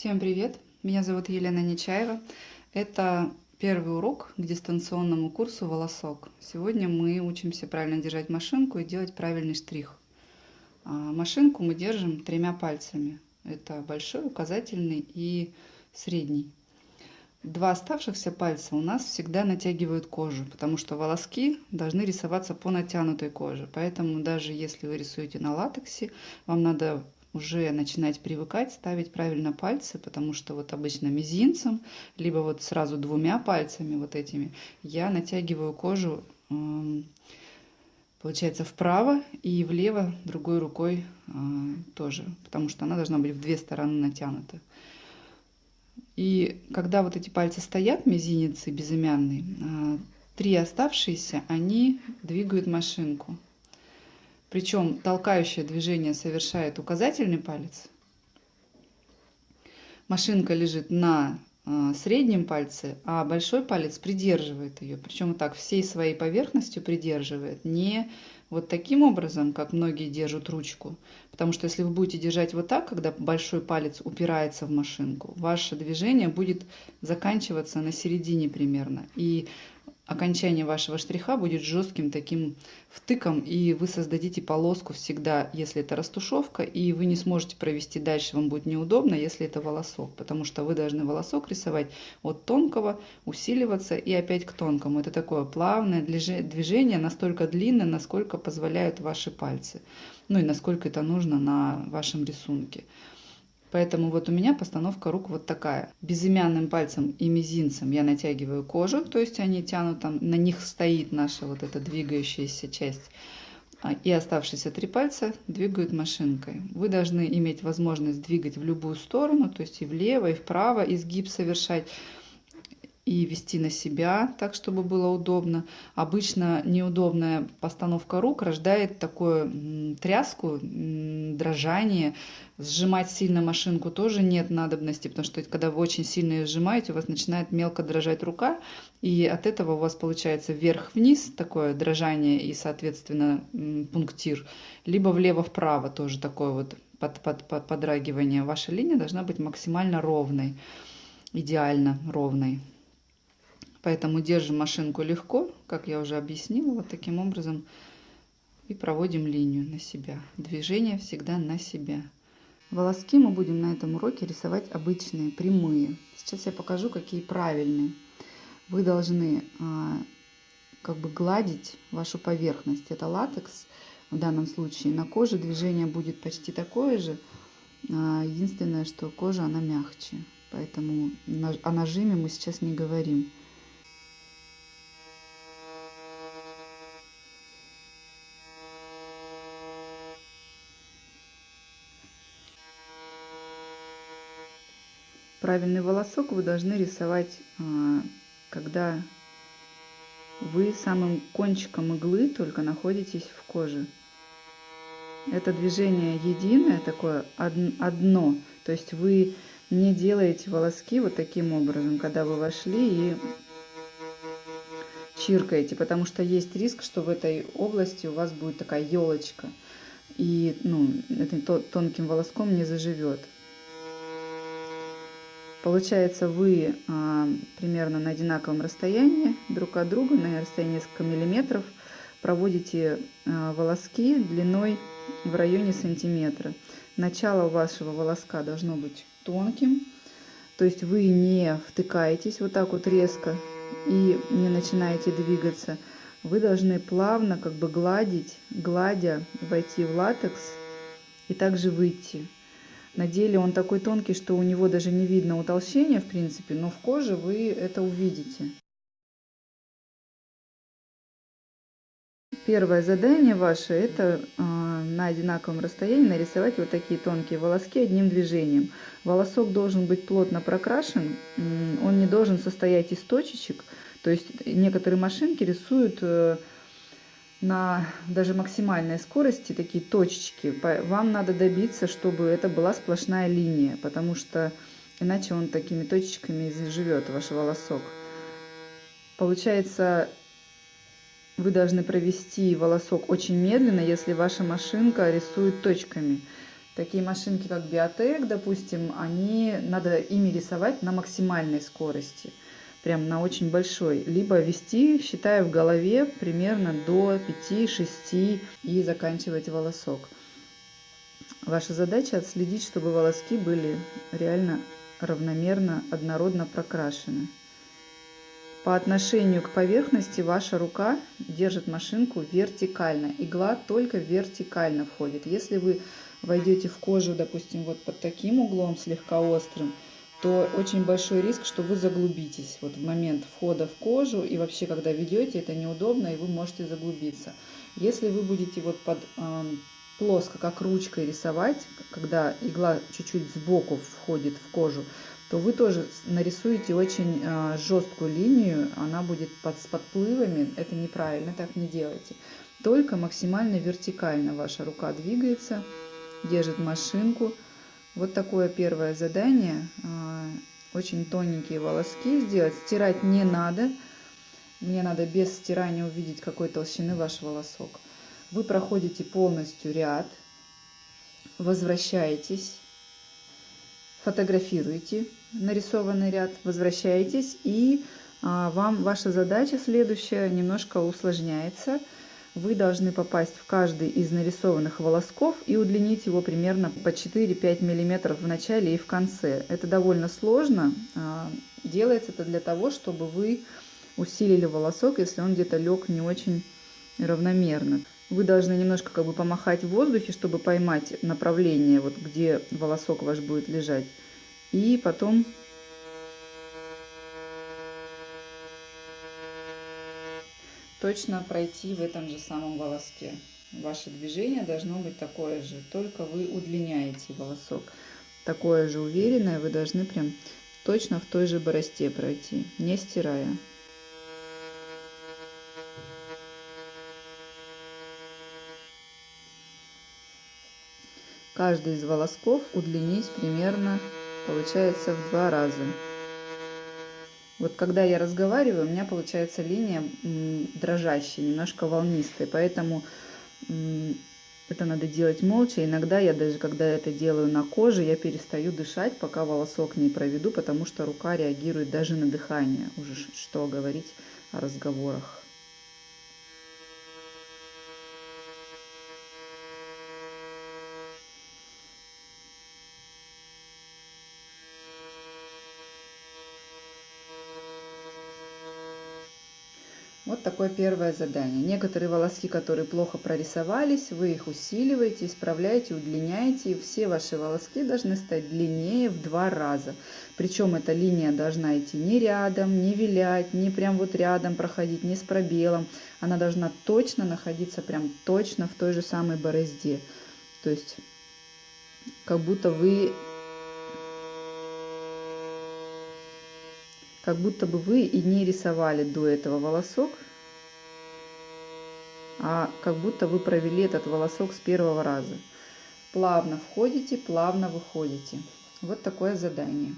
Всем привет! Меня зовут Елена Нечаева. Это первый урок к дистанционному курсу «Волосок». Сегодня мы учимся правильно держать машинку и делать правильный штрих. А, машинку мы держим тремя пальцами. Это большой, указательный и средний. Два оставшихся пальца у нас всегда натягивают кожу, потому что волоски должны рисоваться по натянутой коже. Поэтому даже если вы рисуете на латексе, вам надо уже начинать привыкать ставить правильно пальцы, потому что вот обычно мизинцем, либо вот сразу двумя пальцами вот этими я натягиваю кожу, получается, вправо и влево другой рукой а, тоже, потому что она должна быть в две стороны натянута. И когда вот эти пальцы стоят, мизинец и безымянный, а, три оставшиеся, они двигают машинку. Причем толкающее движение совершает указательный палец. Машинка лежит на э, среднем пальце, а большой палец придерживает ее. Причем вот так всей своей поверхностью придерживает. Не вот таким образом, как многие держат ручку. Потому что если вы будете держать вот так, когда большой палец упирается в машинку, ваше движение будет заканчиваться на середине примерно. И окончание вашего штриха будет жестким таким втыком, и вы создадите полоску всегда, если это растушевка, и вы не сможете провести дальше, вам будет неудобно, если это волосок, потому что вы должны волосок рисовать от тонкого, усиливаться и опять к тонкому. Это такое плавное движение, настолько длинное, насколько позволяют ваши пальцы, ну и насколько это нужно на вашем рисунке. Поэтому вот у меня постановка рук вот такая. Безымянным пальцем и мизинцем я натягиваю кожу, то есть они тянут, там на них стоит наша вот эта двигающаяся часть. А, и оставшиеся три пальца двигают машинкой. Вы должны иметь возможность двигать в любую сторону, то есть и влево, и вправо, изгиб совершать и вести на себя так, чтобы было удобно. Обычно неудобная постановка рук рождает такую тряску, дрожание. Сжимать сильно машинку тоже нет надобности, потому что когда вы очень сильно ее сжимаете, у вас начинает мелко дрожать рука, и от этого у вас получается вверх-вниз такое дрожание и, соответственно, пунктир, либо влево-вправо тоже такое вот под, под, под, подрагивание. Ваша линия должна быть максимально ровной, идеально ровной. Поэтому держим машинку легко, как я уже объяснила, вот таким образом. И проводим линию на себя. Движение всегда на себя. Волоски мы будем на этом уроке рисовать обычные, прямые. Сейчас я покажу, какие правильные. Вы должны а, как бы гладить вашу поверхность. Это латекс в данном случае. На коже движение будет почти такое же. А, единственное, что кожа она мягче. Поэтому о нажиме мы сейчас не говорим. Правильный волосок вы должны рисовать, а, когда вы самым кончиком иглы только находитесь в коже. Это движение единое, такое одно. То есть вы не делаете волоски вот таким образом, когда вы вошли и чиркаете, потому что есть риск, что в этой области у вас будет такая елочка, и ну, это тонким волоском не заживет. Получается, вы а, примерно на одинаковом расстоянии друг от друга, на расстоянии несколько миллиметров, проводите а, волоски длиной в районе сантиметра. Начало вашего волоска должно быть тонким, то есть вы не втыкаетесь вот так вот резко и не начинаете двигаться. Вы должны плавно как бы гладить, гладя, войти в латекс и также выйти. На деле он такой тонкий, что у него даже не видно утолщения, в принципе, но в коже вы это увидите. Первое задание ваше – это э, на одинаковом расстоянии нарисовать вот такие тонкие волоски одним движением. Волосок должен быть плотно прокрашен, он не должен состоять из точечек. То есть некоторые машинки рисуют э, на даже максимальной скорости такие точечки. Вам надо добиться, чтобы это была сплошная линия, потому что иначе он такими точечками живет, ваш волосок. Получается, вы должны провести волосок очень медленно, если ваша машинка рисует точками. Такие машинки, как Биотек, допустим, они надо ими рисовать на максимальной скорости, прям на очень большой, либо вести, считая в голове, примерно до 5-6 и заканчивать волосок. Ваша задача отследить, чтобы волоски были реально равномерно, однородно прокрашены. По отношению к поверхности ваша рука держит машинку вертикально. Игла только вертикально входит. Если вы войдете в кожу, допустим, вот под таким углом, слегка острым, то очень большой риск, что вы заглубитесь. Вот в момент входа в кожу и вообще, когда ведете, это неудобно, и вы можете заглубиться. Если вы будете вот под э, плоско, как ручкой рисовать, когда игла чуть-чуть сбоку входит в кожу, то вы тоже нарисуете очень э, жесткую линию, она будет под, с подплывами, это неправильно, так не делайте. Только максимально вертикально ваша рука двигается, держит машинку. Вот такое первое задание. Э, очень тоненькие волоски сделать. Стирать не надо. Мне надо без стирания увидеть, какой толщины ваш волосок. Вы проходите полностью ряд, возвращаетесь, фотографируете нарисованный ряд, возвращаетесь, и а, вам ваша задача следующая немножко усложняется. Вы должны попасть в каждый из нарисованных волосков и удлинить его примерно по 4-5 мм в начале и в конце. Это довольно сложно. А, делается это для того, чтобы вы усилили волосок, если он где-то лег не очень равномерно. Вы должны немножко как бы помахать в воздухе, чтобы поймать направление, вот где волосок ваш будет лежать. И потом точно пройти в этом же самом волоске. Ваше движение должно быть такое же, только вы удлиняете волосок. Такое же уверенное вы должны прям точно в той же боросте пройти, не стирая. Каждый из волосков удлинить примерно получается в два раза. Вот когда я разговариваю, у меня получается линия дрожащая, немножко волнистая, поэтому это надо делать молча. Иногда я даже, когда это делаю на коже, я перестаю дышать, пока волосок не проведу, потому что рука реагирует даже на дыхание. Уже что говорить о разговорах. Вот такое первое задание. Некоторые волоски, которые плохо прорисовались, вы их усиливаете, исправляете, удлиняете. И все ваши волоски должны стать длиннее в два раза. Причем эта линия должна идти не рядом, не вилять, не прям вот рядом проходить, не с пробелом. Она должна точно находиться прям точно в той же самой борозде. То есть как будто вы как будто бы вы и не рисовали до этого волосок, а как будто вы провели этот волосок с первого раза. Плавно входите, плавно выходите. Вот такое задание.